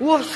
我去